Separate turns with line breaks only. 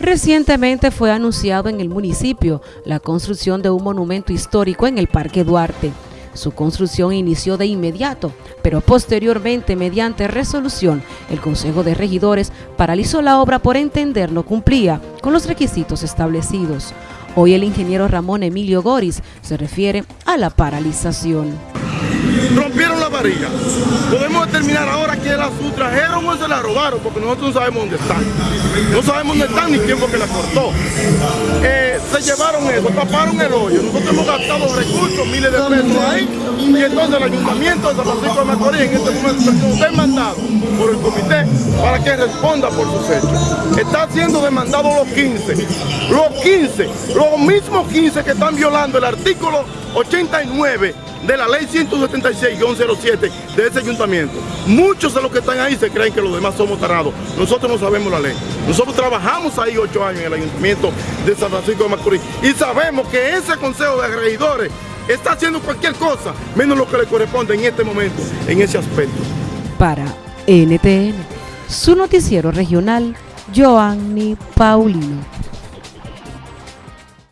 Recientemente fue anunciado en el municipio la construcción de un monumento histórico en el Parque Duarte. Su construcción inició de inmediato, pero posteriormente, mediante resolución, el Consejo de Regidores paralizó la obra por entender no cumplía con los requisitos establecidos. Hoy el ingeniero Ramón Emilio Goris se refiere a la paralización
rompieron la varilla. Podemos determinar ahora que la sustrajeron o se la robaron, porque nosotros no sabemos dónde están. No sabemos dónde están ni quién que la cortó. Eh, llevaron eso, taparon el hoyo. Nosotros hemos gastado recursos, miles de pesos ahí, y entonces el ayuntamiento de San Francisco de Macorís en este momento está demandado por el comité para que responda por sus hechos. Está siendo demandado los 15. Los 15, los mismos 15 que están violando el artículo 89 de la ley 176-07 de ese ayuntamiento. Muchos de los que están ahí se creen que los demás somos tarados. Nosotros no sabemos la ley. Nosotros trabajamos ahí ocho años en el ayuntamiento de San Francisco de Macorís y sabemos que ese consejo de regidores está haciendo cualquier cosa, menos lo que le corresponde en este momento, en ese aspecto.
Para NTN, su noticiero regional, Joanny Paulino.